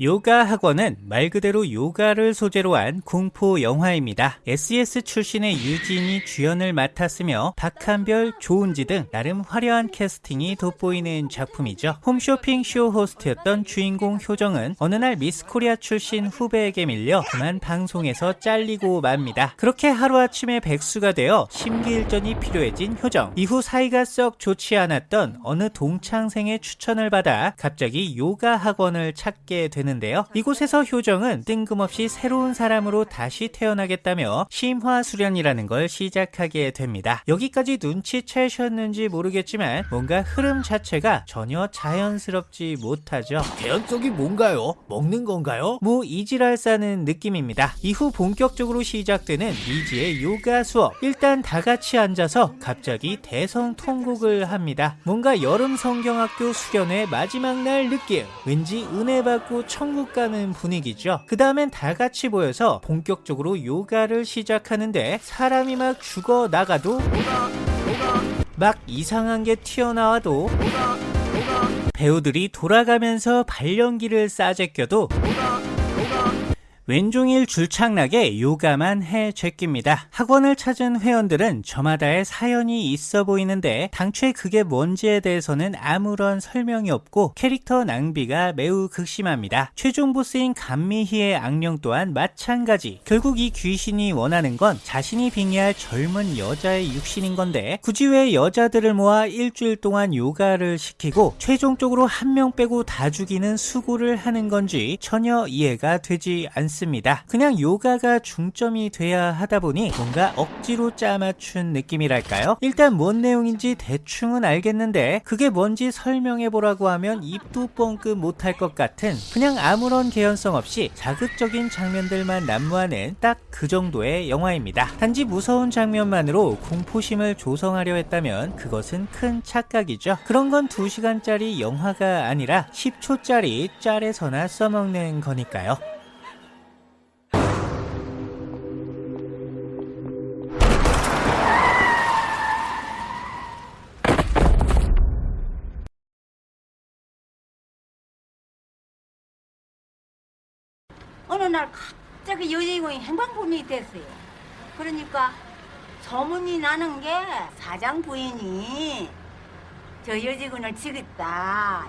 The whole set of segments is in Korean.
요가 학원은 말 그대로 요가를 소재로 한 공포 영화입니다. SES 출신의 유진이 주연을 맡았으며 박한별, 조은지 등 나름 화려한 캐스팅이 돋보이는 작품이죠. 홈쇼핑 쇼 호스트였던 주인공 효정은 어느 날 미스코리아 출신 후배에게 밀려 그만 방송에서 잘리고 맙니다. 그렇게 하루아침에 백수가 되어 심기일전이 필요해진 효정. 이후 사이가 썩 좋지 않았던 어느 동창생의 추천을 받아 갑자기 요가 학원을 찾게 되는 되는데요. 이곳에서 효정은 뜬금없이 새로운 사람으로 다시 태어나겠다며 심화 수련이라는 걸 시작하게 됩니다. 여기까지 눈치채셨는지 모르겠지만 뭔가 흐름 자체가 전혀 자연스럽지 못하죠. 개연성이 뭔가요? 먹는 건가요? 뭐 이지랄 싸는 느낌입니다. 이후 본격적으로 시작되는 미지의 요가 수업. 일단 다 같이 앉아서 갑자기 대성 통곡을 합니다. 뭔가 여름 성경학교 수련회 마지막 날 느낌. 왠지 은혜 받고 천국 가는 분위기죠. 그 다음엔 다 같이 모여서 본격적으로 요가를 시작하는데 사람이 막 죽어 나가도 막 이상한 게 튀어나와도 배우들이 돌아가면서 발연기를 싸제껴도 왼종일 줄창나게 요가만 해 제낍니다. 학원을 찾은 회원들은 저마다의 사연이 있어 보이는데 당초에 그게 뭔지에 대해서는 아무런 설명이 없고 캐릭터 낭비가 매우 극심합니다. 최종 보스인 감미희의 악령 또한 마찬가지. 결국 이 귀신이 원하는 건 자신이 빙의할 젊은 여자의 육신인 건데 굳이 왜 여자들을 모아 일주일 동안 요가를 시키고 최종적으로 한 명 빼고 다 죽이는 수고를 하는 건지 전혀 이해가 되지 않습니다. 않습니다. 그냥 요가가 중점이 돼야 하다 보니 뭔가 억지로 짜맞춘 느낌이랄까요? 일단 뭔 내용인지 대충은 알겠는데 그게 뭔지 설명해보라고 하면 입도 뻥끗 못할 것 같은 그냥 아무런 개연성 없이 자극적인 장면들만 난무하는 딱 그 정도의 영화입니다. 단지 무서운 장면만으로 공포심을 조성하려 했다면 그것은 큰 착각이죠. 그런 건 2시간짜리 영화가 아니라 10초짜리 짤에서나 써먹는 거니까요. 날 갑자기 여주인공이 행방불명이 됐어요. 그러니까 소문이 나는 게 사장 부인이 저 여직원을 죽였다.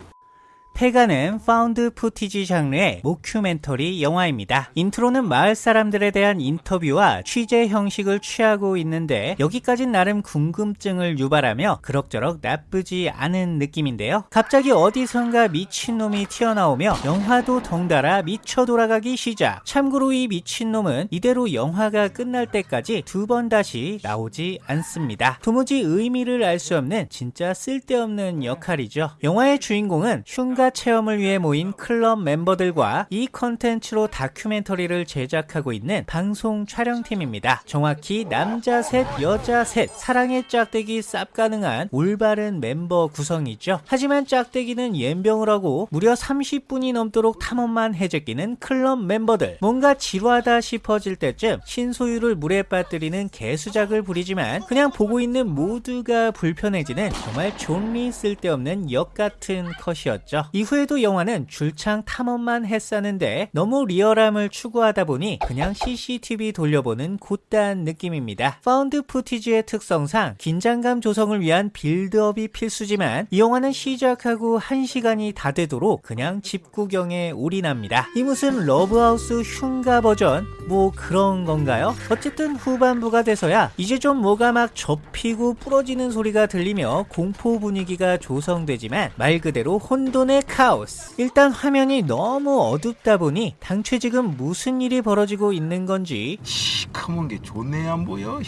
폐가는 found footage 장르의 mockumentary 영화입니다. 인트로는 마을 사람들에 대한 인터뷰와 취재 형식을 취하고 있는데 여기까진 나름 궁금증을 유발하며 그럭저럭 나쁘지 않은 느낌인데요. 갑자기 어디선가 미친놈이 튀어나오며 영화도 덩달아 미쳐 돌아가기 시작. 참고로 이 미친놈은 이대로 영화가 끝날 때까지 두 번 다시 나오지 않습니다. 도무지 의미를 알 수 없는 진짜 쓸데없는 역할이죠. 영화의 주인공은 흉가 체험을 위해 모인 클럽 멤버들과 이 컨텐츠로 다큐멘터리를 제작하고 있는 방송 촬영팀입니다. 정확히 남자 셋, 여자 셋, 사랑의 짝대기 쌉 가능한 올바른 멤버 구성이죠. 하지만 짝대기는 옘병을 하고 무려 30분이 넘도록 탐험만 해제끼는 클럽 멤버들. 뭔가 지루하다 싶어질 때쯤 신소율을 물에 빠뜨리는 개수작을 부리지만 그냥 보고 있는 모두가 불편해지는 정말 존나 쓸데없는 엿 같은 컷이었죠. 이후에도 영화는 줄창 탐험만 했었는데 너무 리얼함을 추구하다 보니 그냥 CCTV 돌려보는 것 같단 느낌입니다. found footage의 특성상 긴장감 조성을 위한 build-up이 필수지만 이 영화는 시작하고 1시간이 다 되도록 그냥 집 구경에 올인합니다. 이 무슨 러브하우스 흉가 버전? 뭐 그런 건가요? 어쨌든 후반부가 돼서야 이제 좀 뭐가 막 접히고 부러지는 소리가 들리며 공포 분위기가 조성되지만 말 그대로 혼돈의 카오스. 일단 화면이 너무 어둡다 보니 당최 지금 무슨 일이 벌어지고 있는 건지 시커먼 게 존내 안 보여.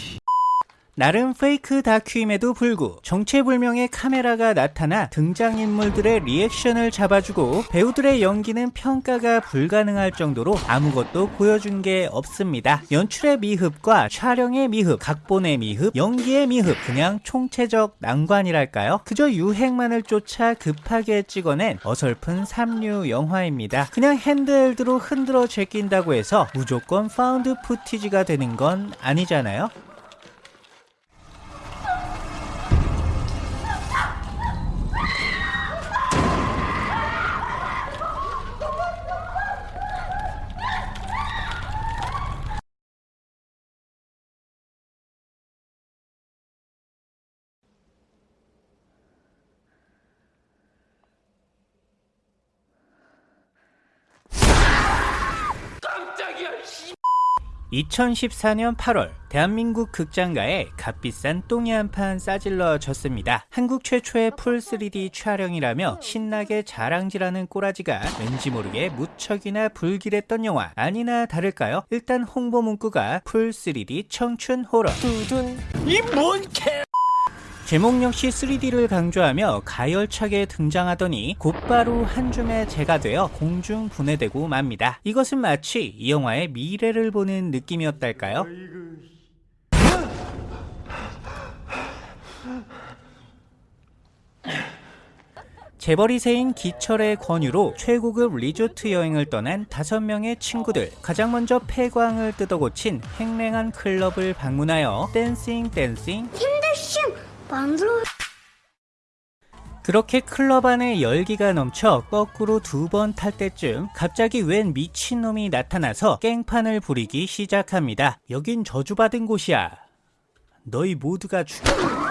나름 fake 다큐임에도 불구 정체불명의 카메라가 나타나 등장인물들의 reaction을 잡아주고 배우들의 연기는 평가가 불가능할 정도로 아무것도 보여준 게 없습니다. 연출의 미흡과 촬영의 미흡, 각본의 미흡, 연기의 미흡 그냥 총체적 난관이랄까요? 그저 유행만을 쫓아 급하게 찍어낸 어설픈 삼류 영화입니다. 그냥 handheld로 흔들어 제낀다고 해서 무조건 found footage가 되는 건 아니잖아요? 2014년 8월 대한민국 극장가에 값비싼 똥이 한 판 싸질러졌습니다. 한국 최초의 full 3D 촬영이라며 신나게 자랑질하는 꼬라지가 왠지 모르게 무척이나 불길했던 영화 아니나 다를까요? 일단 홍보 문구가 full 3D 청춘 호러 이뭔 개? 제목 역시 3D를 강조하며 가열차게 등장하더니 곧바로 한 줌의 재가 되어 공중 분해되고 맙니다. 이것은 마치 이 영화의 미래를 보는 느낌이었달까요? 재벌 2세인 기철의 권유로 최고급 리조트 여행을 떠난 다섯 명의 친구들 가장 먼저 폐광을 뜯어고친 휑한 클럽을 방문하여 dancing dancing 만들어 그렇게 클럽 안에 열기가 넘쳐 거꾸로 두 번 탈 때쯤 갑자기 웬 미친놈이 나타나서 깽판을 부리기 시작합니다. 여긴 저주받은 곳이야. 너희 모두가 죽여.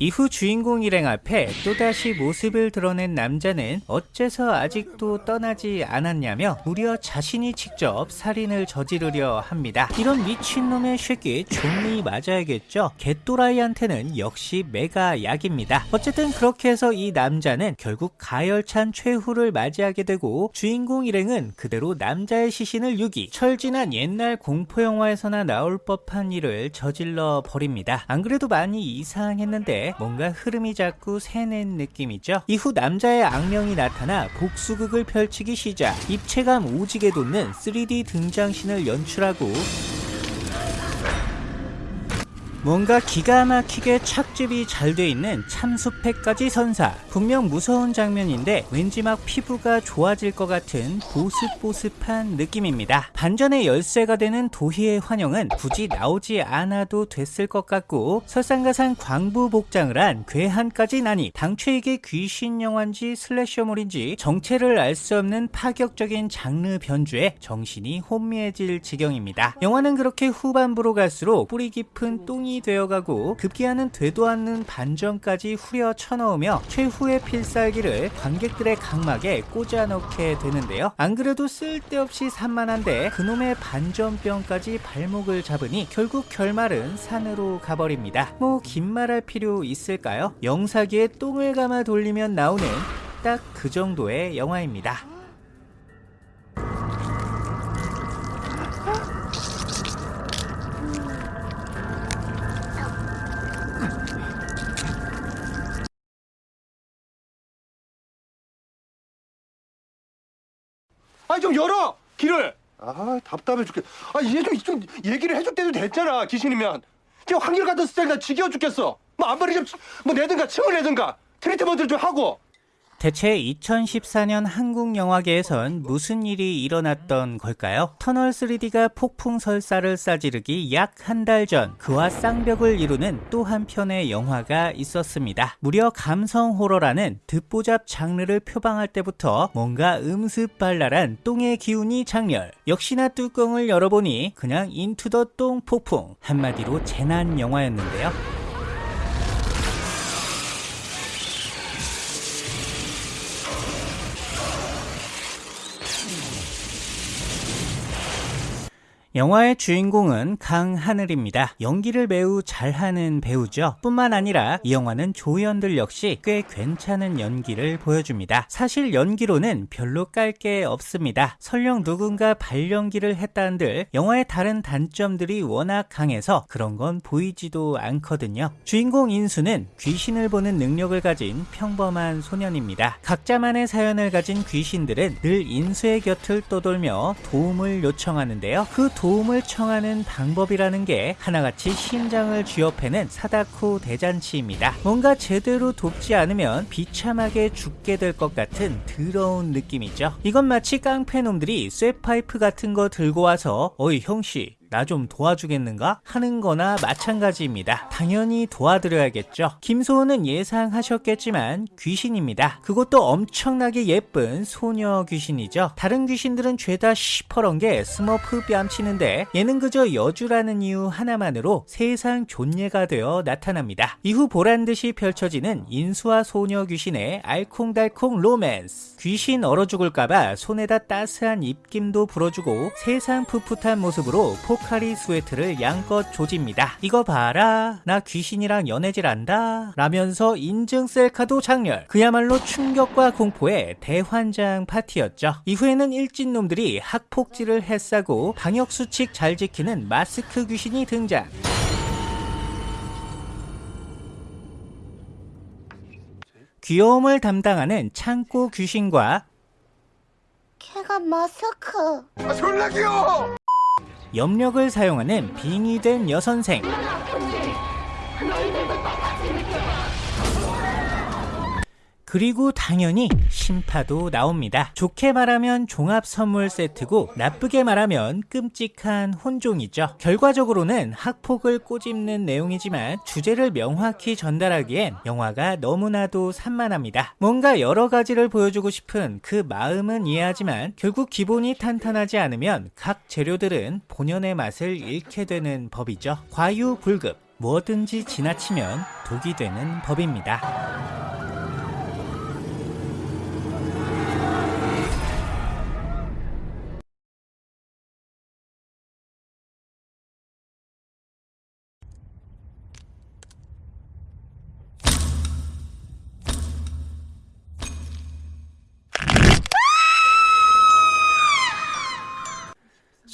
이후 주인공 일행 앞에 또다시 모습을 드러낸 남자는 어째서 아직도 떠나지 않았냐며 무려 자신이 직접 살인을 저지르려 합니다. 이런 미친놈의 새끼 좀이 맞아야겠죠? 개또라이한테는 역시 메가 약입니다. 어쨌든 그렇게 해서 이 남자는 결국 가열찬 최후를 맞이하게 되고 주인공 일행은 그대로 남자의 시신을 유기 철진한 옛날 공포영화에서나 나올 법한 일을 저질러 버립니다. 안 그래도 많이 이상했는데 뭔가 흐름이 자꾸 새는 느낌이죠. 이후 남자의 악명이 나타나 복수극을 펼치기 시작 입체감 오지게 돋는 3D 등장신을 연출하고 뭔가 기가 막히게 착즙이 잘 돼 있는 참수팩까지 선사. 분명 무서운 장면인데 왠지 막 피부가 좋아질 것 같은 보습보습한 느낌입니다. 반전의 열쇠가 되는 도희의 환영은 굳이 나오지 않아도 됐을 것 같고 설상가상 광부 복장을 한 괴한까지 나니 당최 이게 귀신 영화인지 슬래셔물인지 정체를 알 수 없는 파격적인 장르 변주에 정신이 혼미해질 지경입니다. 영화는 그렇게 후반부로 갈수록 뿌리 깊은 똥이 되어가고 급기야는 되도 않는 반전까지 후려 쳐넣으며 최후의 필살기를 관객들의 각막에 꽂아 넣게 되는데요. 안 그래도 쓸데없이 산만한데 그놈의 반전병까지 발목을 잡으니 결국 결말은 산으로 가버립니다. 뭐 긴 말할 필요 있을까요? 영사기에 똥을 감아 돌리면 나오는 딱 그 정도의 영화입니다. 좀 열어 길을. 아 답답해 죽겠. 아 이제 좀, 좀 얘기를 해줄 때도 됐잖아 귀신이면. 지금 한결 같은 스타일 나 지겨워 죽겠어. 뭐 앞머리 좀뭐 내든가 층을 내든가 트리트먼트를 좀 하고. 대체 2014년 한국 영화계에선 무슨 일이 일어났던 걸까요? 터널 3D가 폭풍 설사를 싸지르기 약 한 달 전 그와 쌍벽을 이루는 또 한 편의 영화가 있었습니다. 무려 감성 호러라는 듣보잡 장르를 표방할 때부터 뭔가 음습 발랄한 똥의 기운이 작렬. 역시나 뚜껑을 열어보니 그냥 into the 똥 폭풍. 한마디로 재난 영화였는데요. 영화의 주인공은 강하늘입니다. 연기를 매우 잘하는 배우죠. 뿐만 아니라 이 영화는 조연들 역시 꽤 괜찮은 연기를 보여줍니다. 사실 연기로는 별로 깔 게 없습니다. 설령 누군가 발연기를 했다는들 영화의 다른 단점들이 워낙 강해서 그런 건 보이지도 않거든요. 주인공 인수는 귀신을 보는 능력을 가진 평범한 소년입니다. 각자만의 사연을 가진 귀신들은 늘 인수의 곁을 떠돌며 도움을 요청하는데요. 그 도움을 청하는 방법이라는 게 하나같이 심장을 쥐어패는 사다코 대잔치입니다. 뭔가 제대로 돕지 않으면 비참하게 죽게 될 것 같은 더러운 느낌이죠. 이건 마치 깡패놈들이 쇠파이프 같은 거 들고 와서 어이 형씨 나 좀 도와주겠는가? 하는 거나 마찬가지입니다. 당연히 도와드려야겠죠. 김소은은 예상하셨겠지만 귀신입니다. 그것도 엄청나게 예쁜 소녀 귀신이죠. 다른 귀신들은 죄다 시퍼런 게 스머프 뺨치는데 얘는 그저 여주라는 이유 하나만으로 세상 존예가 되어 나타납니다. 이후 보란듯이 펼쳐지는 인수와 소녀 귀신의 알콩달콩 로맨스. 귀신 얼어 죽을까봐 손에다 따스한 입김도 불어주고 세상 풋풋한 모습으로 포카리스웨트를 양껏 조집니다. 이거 봐라. 나 귀신이랑 연애질 한다. 라면서 인증 셀카도 장렬. 그야말로 충격과 공포의 대환장 파티였죠. 이후에는 일진놈들이 학폭지를 해싸고 방역수칙 잘 지키는 마스크 귀신이 등장. 귀여움을 담당하는 창고 귀신과 걔가 마스크. 아, 졸라 귀여워. 염력을 사용하는 빙의된 여선생 그리고 당연히 심파도 나옵니다. 좋게 말하면 종합 선물 세트고 나쁘게 말하면 끔찍한 혼종이죠. 결과적으로는 학폭을 꼬집는 내용이지만 주제를 명확히 전달하기엔 영화가 너무나도 산만합니다. 뭔가 여러 가지를 보여주고 싶은 그 마음은 이해하지만 결국 기본이 탄탄하지 않으면 각 재료들은 본연의 맛을 잃게 되는 법이죠. 과유불급 뭐든지 지나치면 독이 되는 법입니다.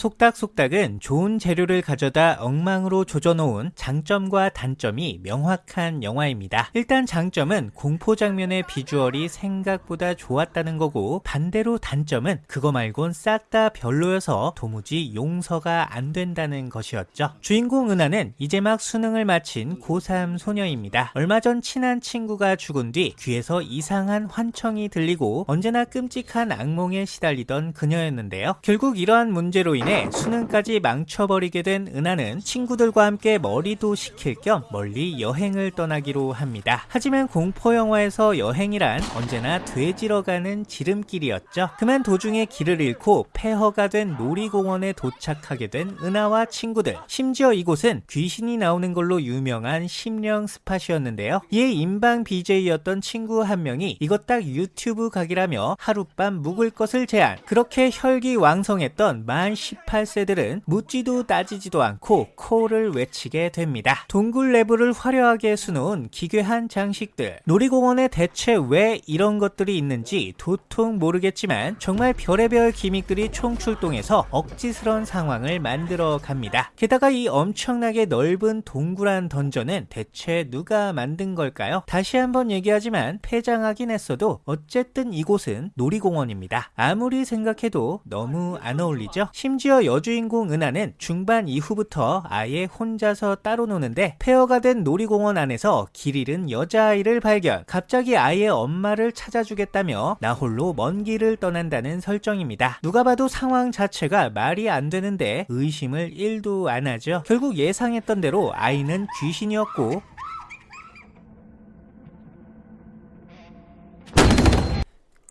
속닥속닥은 좋은 재료를 가져다 엉망으로 조져놓은 장점과 단점이 명확한 영화입니다. 일단 장점은 공포 장면의 비주얼이 생각보다 좋았다는 거고 반대로 단점은 그거 말곤 싹 다 별로여서 도무지 용서가 안 된다는 것이었죠. 주인공 은하는 이제 막 수능을 마친 고3 소녀입니다. 얼마 전 친한 친구가 죽은 뒤 귀에서 이상한 환청이 들리고 언제나 끔찍한 악몽에 시달리던 그녀였는데요. 결국 이러한 문제로 인해 수능까지 망쳐버리게 된 은하는 친구들과 함께 머리도 식힐 겸 멀리 여행을 떠나기로 합니다. 하지만 공포 영화에서 여행이란 언제나 되지러 가는 지름길이었죠. 그만 도중에 길을 잃고 폐허가 된 놀이공원에 도착하게 된 은하와 친구들. 심지어 이곳은 귀신이 나오는 걸로 유명한 심령 스팟이었는데요. 이에 인방 BJ였던 친구 한 명이 이것 딱 유튜브 각이라며 하룻밤 묵을 것을 제안. 그렇게 혈기왕성했던 만 18세들은 묻지도 따지지도 않고 코를 외치게 됩니다. 동굴 내부를 화려하게 수놓은 기괴한 장식들. 놀이공원에 대체 왜 이런 것들이 있는지 도통 모르겠지만 정말 별의별 기믹들이 총출동해서 억지스런 상황을 만들어 갑니다. 게다가 이 엄청나게 넓은 동굴한 던전은 대체 누가 만든 걸까요? 다시 한번 얘기하지만 폐장하긴 했어도 어쨌든 이곳은 놀이공원입니다. 아무리 생각해도 너무 안 어울리죠? 심지어 여주인공 은하는 중반 이후부터 아예 혼자서 따로 노는데 폐허가 된 놀이공원 안에서 길 잃은 여자아이를 발견. 갑자기 아이의 엄마를 찾아주겠다며 나 홀로 먼 길을 떠난다는 설정입니다. 누가 봐도 상황 자체가 말이 안 되는데 의심을 1도 안 하죠. 결국 예상했던 대로 아이는 귀신이었고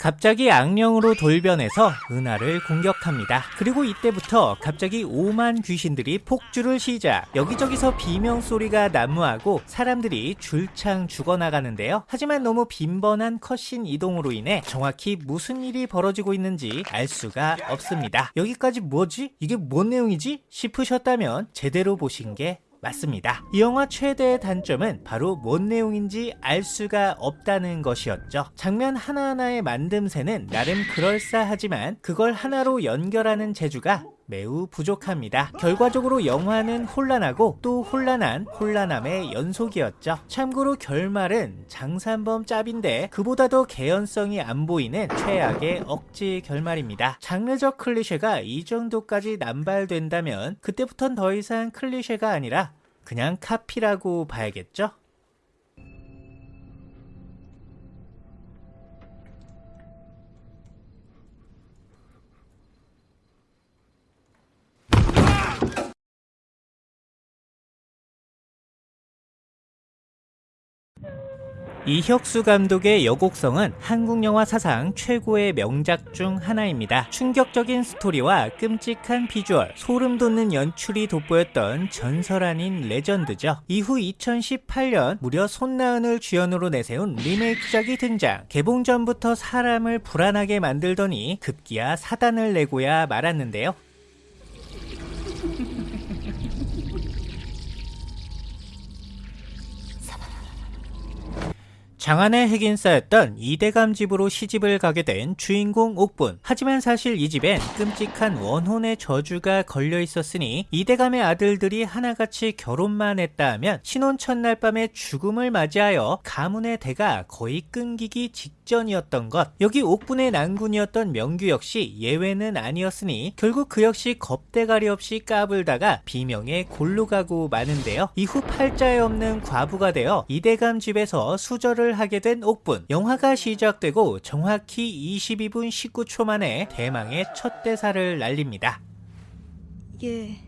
갑자기 악령으로 돌변해서 은하를 공격합니다. 그리고 이때부터 갑자기 오만 귀신들이 폭주를 시작. 여기저기서 비명 소리가 난무하고 사람들이 줄창 죽어나가는데요. 하지만 너무 빈번한 컷신 이동으로 인해 정확히 무슨 일이 벌어지고 있는지 알 수가 없습니다. 여기까지 뭐지? 이게 뭔 내용이지? 싶으셨다면 제대로 보신 게 맞습니다. 이 영화 최대의 단점은 바로 뭔 내용인지 알 수가 없다는 것이었죠. 장면 하나하나의 만듦새는 나름 그럴싸하지만 그걸 하나로 연결하는 재주가 매우 부족합니다. 결과적으로 영화는 혼란하고 또 혼란한 혼란함의 연속이었죠. 참고로 결말은 장산범 짭인데 그보다 더 개연성이 안 보이는 최악의 억지 결말입니다. 장르적 클리셰가 이 정도까지 남발된다면 그때부턴 더 이상 클리셰가 아니라 그냥 카피라고 봐야겠죠? 이혁수 감독의 여곡성은 한국 영화 사상 최고의 명작 중 하나입니다. 충격적인 스토리와 끔찍한 비주얼, 소름 돋는 연출이 돋보였던 전설 아닌 레전드죠. 이후 2018년 무려 손나은을 주연으로 내세운 리메이크작이 등장. 개봉 전부터 사람을 불안하게 만들더니 급기야 사단을 내고야 말았는데요. 장안의 핵인싸였던 이대감 집으로 시집을 가게 된 주인공 옥분. 하지만 사실 이 집엔 끔찍한 원혼의 저주가 걸려 있었으니 이대감의 아들들이 하나같이 결혼만 했다 하면 신혼 첫날 밤에 죽음을 맞이하여 가문의 대가 거의 끊기기 직전이었던 것. 여기 옥분의 난군이었던 명규 역시 예외는 아니었으니 결국 그 역시 겁대가리 없이 까불다가 비명에 골로 가고 마는데요. 이후 팔자에 없는 과부가 되어 이대감 집에서 수절을 하게 된 옥분. 영화가 시작되고 정확히 22분 19초 만에 대망의 첫 대사를 날립니다. 예.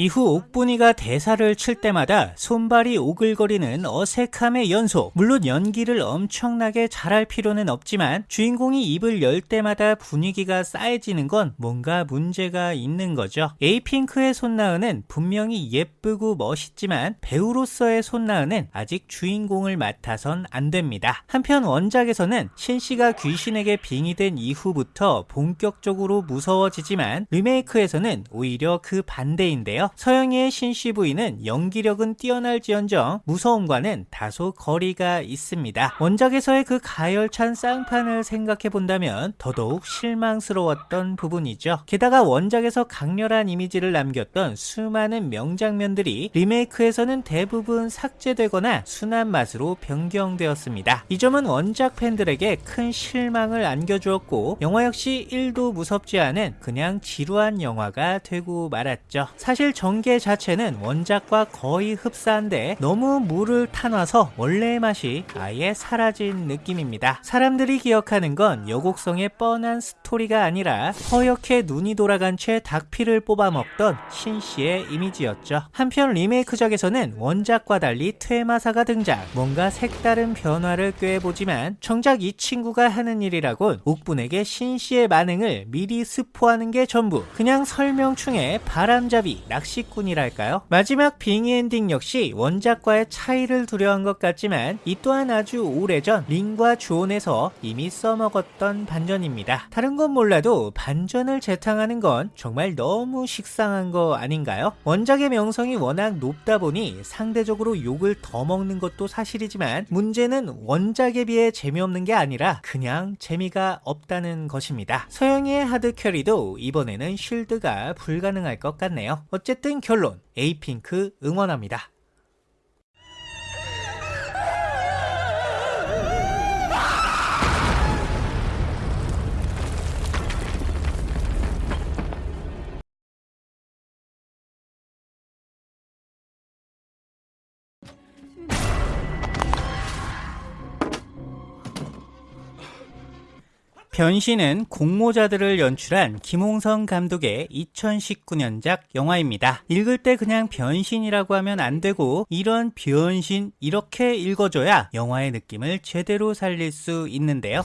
이후 옥분이가 대사를 칠 때마다 손발이 오글거리는 어색함의 연속. 물론 연기를 엄청나게 잘할 필요는 없지만 주인공이 입을 열 때마다 분위기가 싸해지는 건 뭔가 문제가 있는 거죠. 에이핑크의 손나은은 분명히 예쁘고 멋있지만 배우로서의 손나은은 아직 주인공을 맡아선 안 됩니다. 한편 원작에서는 신씨가 귀신에게 빙의된 이후부터 본격적으로 무서워지지만 리메이크에서는 오히려 그 반대인데요. 서영이의 신씨 부인은 연기력은 뛰어날지언정 무서움과는 다소 거리가 있습니다. 원작에서의 그 가열찬 쌍판을 생각해 본다면 더더욱 실망스러웠던 부분이죠. 게다가 원작에서 강렬한 이미지를 남겼던 수많은 명장면들이 리메이크에서는 대부분 삭제되거나 순한 맛으로 변경되었습니다. 이 점은 원작 팬들에게 큰 실망을 안겨주었고 영화 역시 1도 무섭지 않은 그냥 지루한 영화가 되고 말았죠. 사실 전개 자체는 원작과 거의 흡사한데 너무 물을 타놔서 원래의 맛이 아예 사라진 느낌입니다. 사람들이 기억하는 건 여곡성의 뻔한 스토리가 아니라 허옇게 눈이 돌아간 채 닭피를 뽑아먹던 신씨의 이미지였죠. 한편 리메이크작에서는 원작과 달리 퇴마사가 등장 뭔가 색다른 변화를 꾀해보지만 정작 이 친구가 하는 일이라곤 옥분에게 신씨의 반응을 미리 스포하는 게 전부 그냥 설명충의 바람잡이 낚시꾼이랄까요? 마지막 빙의 엔딩 역시 원작과의 차이를 두려 한 것 같지만 이 또한 아주 오래전 링과 주온에서 이미 써먹었던 반전입니다. 다른 건 몰라도 반전을 재탕하는 건 정말 너무 식상한 거 아닌가요? 원작의 명성이 워낙 높다 보니 상대적으로 욕을 더 먹는 것도 사실이지만 문제는 원작에 비해 재미없는 게 아니라 그냥 재미가 없다는 것입니다. 서영이의 하드 캐리도 이번에는 쉴드가 불가능할 것 같네요. 어쨌든 결론 에이핑크 응원합니다. 변신은 공모자들을 연출한 김홍성 감독의 2019년작 영화입니다. 읽을 때 그냥 변신이라고 하면 안 되고 이런 변신 이렇게 읽어줘야 영화의 느낌을 제대로 살릴 수 있는데요.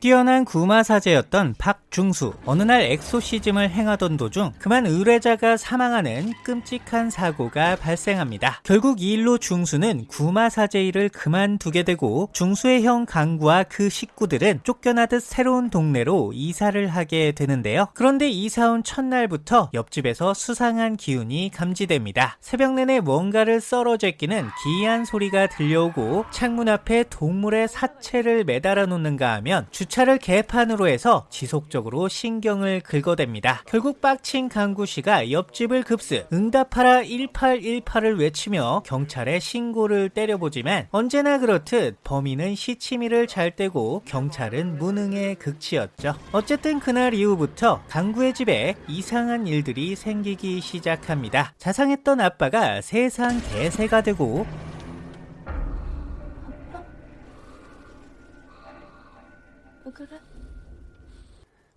뛰어난 구마사제였던 박중수. 어느 날 엑소시즘을 행하던 도중 그만 의뢰자가 사망하는 끔찍한 사고가 발생합니다. 결국 이 일로 중수는 구마사제 일을 그만두게 되고 중수의 형 강구와 그 식구들은 쫓겨나듯 새로운 동네로 이사를 하게 되는데요. 그런데 이사 온 첫날부터 옆집에서 수상한 기운이 감지됩니다. 새벽 내내 뭔가를 썰어 제끼는 기이한 소리가 들려오고 창문 앞에 동물의 사체를 매달아 놓는가 하면 주차를 개판으로 해서 지속적으로 신경을 긁어댑니다. 결국 빡친 강구 씨가 옆집을 급습 응답하라 1818을 외치며 경찰에 신고를 때려보지만 언제나 그렇듯 범인은 시치미를 잘 떼고 경찰은 무능의 극치였죠. 어쨌든 그날 이후부터 강구의 집에 이상한 일들이 생기기 시작합니다. 자상했던 아빠가 세상 대세가 되고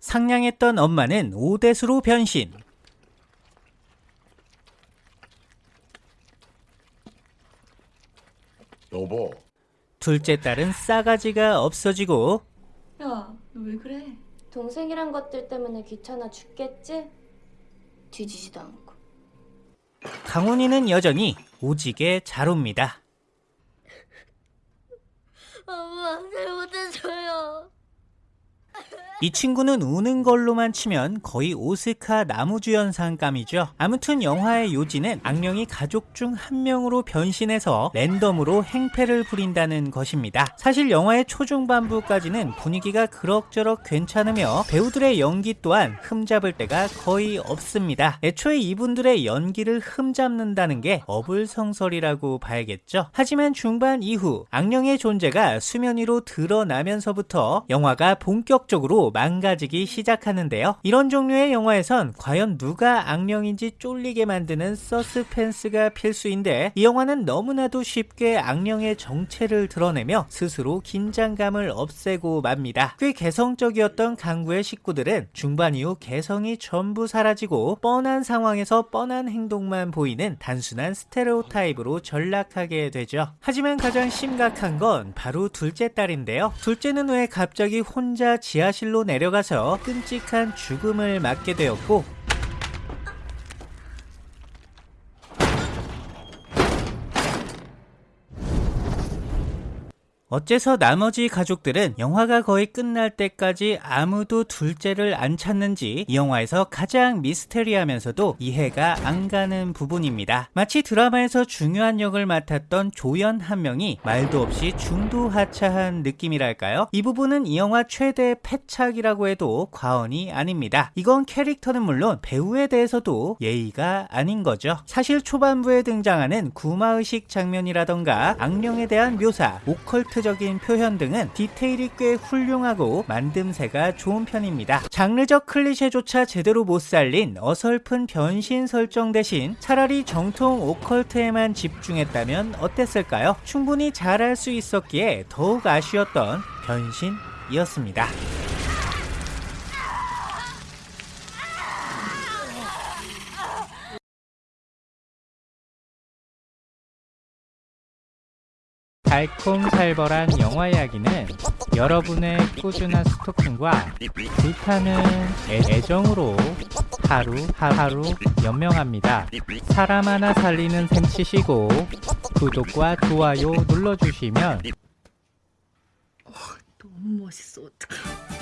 상냥했던 엄마는 오대수로 변신. 여보, 둘째 딸은 싸가지가 없어지고 야, 너 왜 그래? 동생이란 것들 때문에 귀찮아 죽겠지? 뒤지지도 않고. 강훈이는 여전히 오지게 잘 옵니다. 엄마 잘못했어요. 이 친구는 우는 걸로만 치면 거의 오스카 나무주연상감이죠. 아무튼 영화의 요지는 악령이 가족 중 한 명으로 변신해서 랜덤으로 행패를 부린다는 것입니다. 사실 영화의 초중반부까지는 분위기가 그럭저럭 괜찮으며 배우들의 연기 또한 흠잡을 때가 거의 없습니다. 애초에 이분들의 연기를 흠잡는다는 게 어불성설이라고 봐야겠죠. 하지만 중반 이후 악령의 존재가 수면 위로 드러나면서부터 영화가 본격적으로 망가지기 시작하는데요. 이런 종류의 영화에선 과연 누가 악령인지 쫄리게 만드는 서스펜스가 필수인데 이 영화는 너무나도 쉽게 악령의 정체를 드러내며 스스로 긴장감을 없애고 맙니다. 꽤 개성적이었던 강구의 식구들은 중반 이후 개성이 전부 사라지고 뻔한 상황에서 뻔한 행동만 보이는 단순한 스테레오타입으로 전락하게 되죠. 하지만 가장 심각한 건 바로 둘째 딸인데요. 둘째는 왜 갑자기 혼자 지하실로 내려가서 끔찍한 죽음을 맞게 되었고 어째서 나머지 가족들은 영화가 거의 끝날 때까지 아무도 둘째를 안 찾는지 이 영화에서 가장 미스테리하면서도 이해가 안 가는 부분입니다. 마치 드라마에서 중요한 역을 맡았던 조연 한 명이 말도 없이 중도하차한 느낌이랄까요? 이 부분은 이 영화 최대 패착이라고 해도 과언이 아닙니다. 이건 캐릭터는 물론 배우에 대해서도 예의가 아닌 거죠. 사실 초반부에 등장하는 구마의식 장면이라던가 악령에 대한 묘사, 오컬트 적인 표현 등은 디테일이 꽤 훌륭하고 만듦새가 좋은 편입니다. 장르적 클리셰조차 제대로 못 살린 어설픈 변신 설정 대신 차라리 정통 오컬트에만 집중했다면 어땠을까요? 충분히 잘할 수 있었기에 더욱 아쉬웠던 변신이었습니다. 달콤살벌한 영화 이야기는 여러분의 꾸준한 스토킹과 불타는 애- 애정으로 하루 하루 연명합니다. 사람 하나 살리는 셈 치시고 구독과 좋아요 눌러주시면 너무 멋있어, 어떡해.